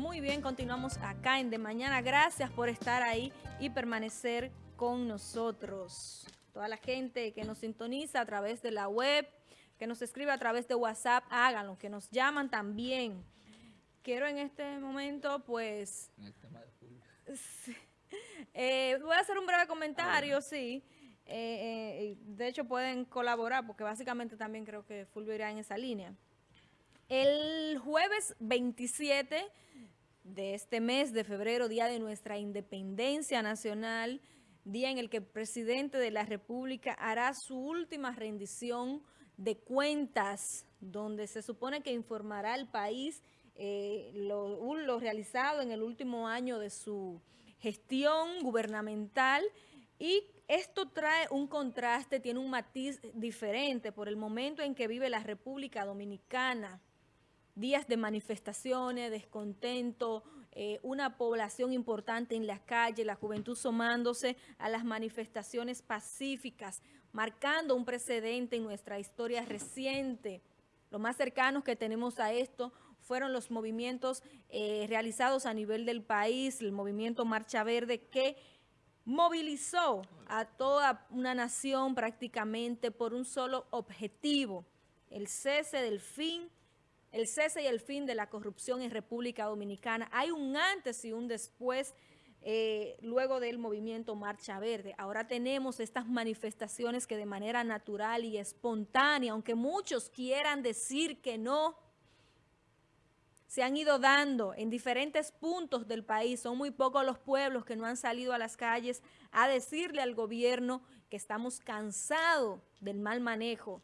Muy bien, continuamos acá en De Mañana. Gracias por estar ahí y permanecer con nosotros. Toda la gente que nos sintoniza a través de la web, que nos escribe a través de WhatsApp, háganlo, que nos llaman también. Quiero en este momento, pues... Eh, voy a hacer un breve comentario, sí. Eh, eh, de hecho, pueden colaborar, porque básicamente también creo que Fulvio irá en esa línea. El jueves 27 de este mes de febrero, día de nuestra independencia nacional, día en el que el presidente de la República hará su última rendición de cuentas, donde se supone que informará al país eh, lo, lo realizado en el último año de su gestión gubernamental y esto trae un contraste, tiene un matiz diferente por el momento en que vive la República Dominicana días de manifestaciones, descontento, eh, una población importante en las calles, la juventud sumándose a las manifestaciones pacíficas, marcando un precedente en nuestra historia reciente. Lo más cercanos que tenemos a esto fueron los movimientos eh, realizados a nivel del país, el movimiento Marcha Verde, que movilizó a toda una nación prácticamente por un solo objetivo, el cese del fin el cese y el fin de la corrupción en República Dominicana. Hay un antes y un después eh, luego del movimiento Marcha Verde. Ahora tenemos estas manifestaciones que de manera natural y espontánea, aunque muchos quieran decir que no, se han ido dando en diferentes puntos del país. Son muy pocos los pueblos que no han salido a las calles a decirle al gobierno que estamos cansados del mal manejo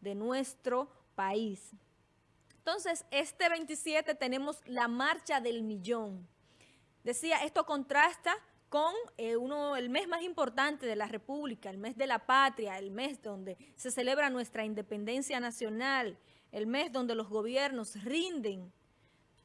de nuestro país. Entonces, este 27 tenemos la marcha del millón. Decía, esto contrasta con eh, uno, el mes más importante de la República, el mes de la patria, el mes donde se celebra nuestra independencia nacional, el mes donde los gobiernos rinden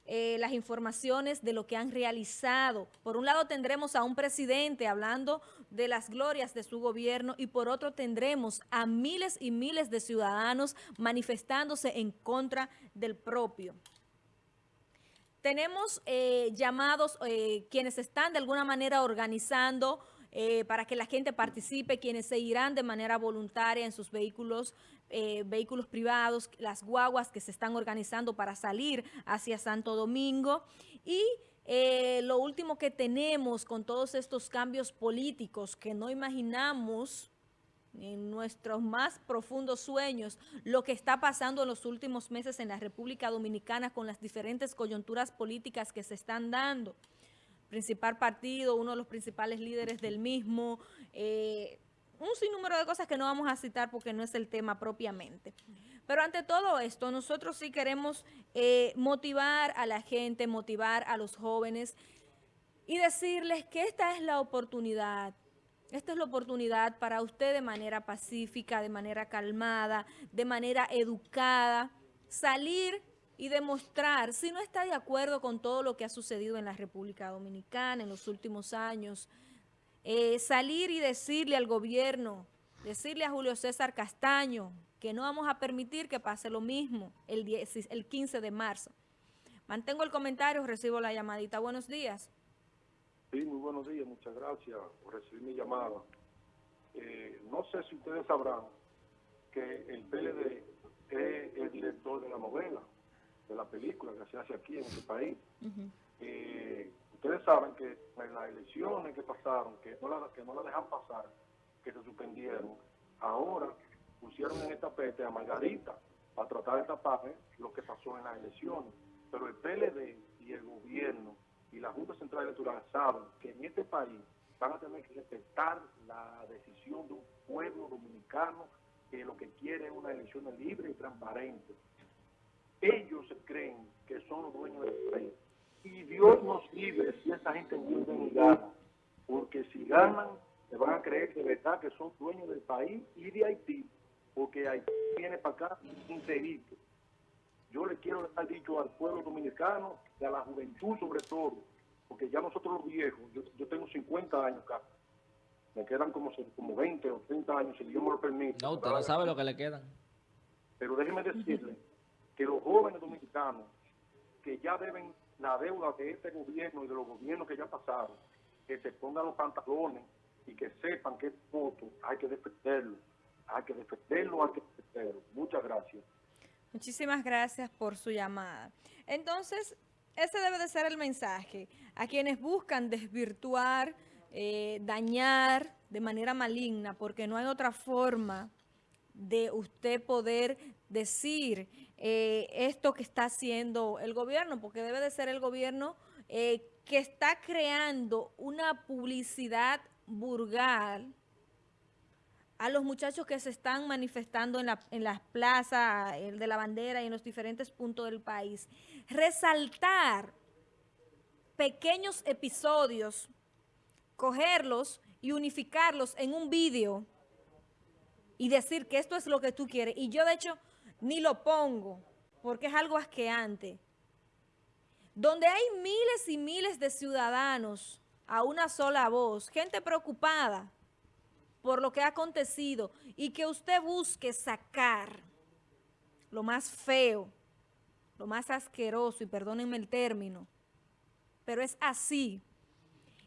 eh, las informaciones de lo que han realizado. Por un lado tendremos a un presidente hablando de las glorias de su gobierno y por otro tendremos a miles y miles de ciudadanos manifestándose en contra del propio. Tenemos eh, llamados eh, quienes están de alguna manera organizando para que la gente participe, quienes se irán de manera voluntaria en sus vehículos, eh, vehículos privados, las guaguas que se están organizando para salir hacia Santo Domingo. Y eh, lo último que tenemos con todos estos cambios políticos que no imaginamos en nuestros más profundos sueños, lo que está pasando en los últimos meses en la República Dominicana con las diferentes coyunturas políticas que se están dando. Principal partido, uno de los principales líderes del mismo, eh, un sinnúmero de cosas que no vamos a citar porque no es el tema propiamente. Pero ante todo esto, nosotros sí queremos eh, motivar a la gente, motivar a los jóvenes y decirles que esta es la oportunidad, esta es la oportunidad para usted de manera pacífica, de manera calmada, de manera educada, salir y demostrar si no está de acuerdo con todo lo que ha sucedido en la República Dominicana en los últimos años, eh, salir y decirle al gobierno, decirle a Julio César Castaño que no vamos a permitir que pase lo mismo el, el 15 de marzo. Mantengo el comentario, recibo la llamadita. Buenos días. Sí, muy buenos días. Muchas gracias por recibir mi llamada. Eh, no sé si ustedes sabrán que el PLD es el director de la novela de la película que se hace aquí en este país. Eh, ustedes saben que en las elecciones que pasaron, que no la, que no la dejan pasar, que se suspendieron, ahora pusieron en el tapete a Margarita para tratar de tapar lo que pasó en las elecciones. Pero el PLD y el gobierno y la Junta Central Electoral saben que en este país van a tener que respetar la decisión de un pueblo dominicano que lo que quiere es una elección libre y transparente ellos creen que son los dueños del país. Y Dios nos libre si esa gente vuelve y gana. Porque si ganan, se van a creer de verdad que son dueños del país y de Haití. Porque Haití viene para acá integrito. Yo le quiero dar dicho al pueblo dominicano y a la juventud sobre todo, porque ya nosotros los viejos, yo, tengo 50 años acá, me quedan como, como 20 o 30 años, si Dios me lo permite. No, usted no sabe lo que le quedan. Pero déjeme decirle que los jóvenes dominicanos que ya deben la deuda de este gobierno y de los gobiernos que ya pasaron, que se pongan los pantalones y que sepan que este voto hay que defenderlo, hay que defenderlo, hay que defenderlo. Muchas gracias. Muchísimas gracias por su llamada. Entonces, ese debe de ser el mensaje a quienes buscan desvirtuar, eh, dañar de manera maligna, porque no hay otra forma de usted poder decir eh, esto que está haciendo el gobierno, porque debe de ser el gobierno eh, que está creando una publicidad burgal a los muchachos que se están manifestando en, la, en las plazas de la bandera y en los diferentes puntos del país. Resaltar pequeños episodios, cogerlos y unificarlos en un vídeo y decir que esto es lo que tú quieres. Y yo, de hecho, ni lo pongo, porque es algo asqueante. Donde hay miles y miles de ciudadanos a una sola voz, gente preocupada por lo que ha acontecido y que usted busque sacar lo más feo, lo más asqueroso, y perdónenme el término, pero es así,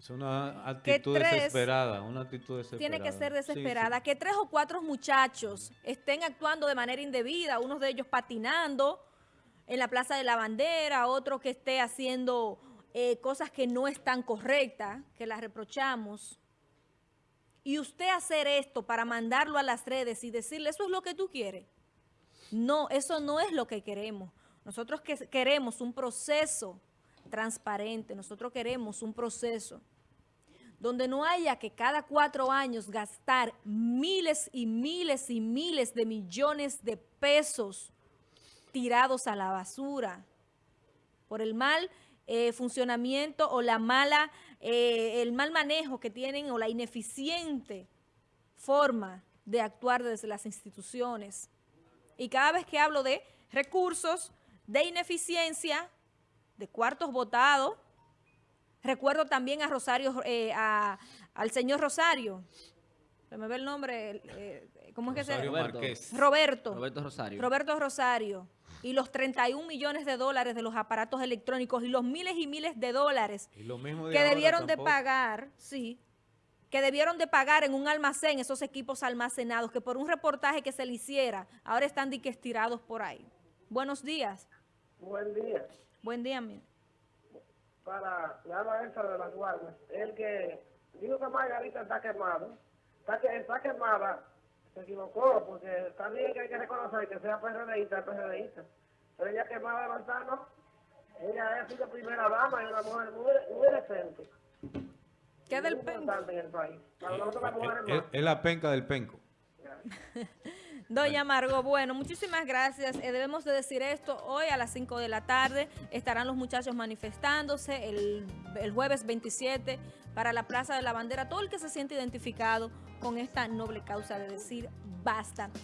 es una actitud desesperada, una actitud desesperada. Tiene que ser desesperada. Que tres o cuatro muchachos estén actuando de manera indebida, unos de ellos patinando en la Plaza de la Bandera, otro que esté haciendo eh, cosas que no están correctas, que las reprochamos. Y usted hacer esto para mandarlo a las redes y decirle, eso es lo que tú quieres. No, eso no es lo que queremos. Nosotros que queremos un proceso transparente. Nosotros queremos un proceso donde no haya que cada cuatro años gastar miles y miles y miles de millones de pesos tirados a la basura por el mal eh, funcionamiento o la mala, eh, el mal manejo que tienen o la ineficiente forma de actuar desde las instituciones. Y cada vez que hablo de recursos, de ineficiencia, de cuartos votados. Recuerdo también a Rosario, eh, al señor Rosario. Se me ve el nombre, eh, ¿cómo es que se llama? Roberto. Roberto Rosario. Roberto Rosario. Y los 31 millones de dólares de los aparatos electrónicos y los miles y miles de dólares que debieron de pagar, sí, que debieron de pagar en un almacén esos equipos almacenados, que por un reportaje que se le hiciera, ahora están dique estirados por ahí. Buenos días. Buen día. Buen día, mi. Para la maestra de las guardias, el que dijo que Margarita está quemado, está, que, está quemada, se equivocó, porque también que hay que reconocer que sea PRDista, PRDista. Pero ella quemada de manzano, ella es la primera dama y una mujer muy, muy decente. ¿Qué del penco? En el país. Para nosotros las mujeres es, es la penca del penco. Doña Margot, bueno, muchísimas gracias. Eh, debemos de decir esto, hoy a las 5 de la tarde estarán los muchachos manifestándose el, el jueves 27 para la Plaza de la Bandera. Todo el que se siente identificado con esta noble causa de decir basta.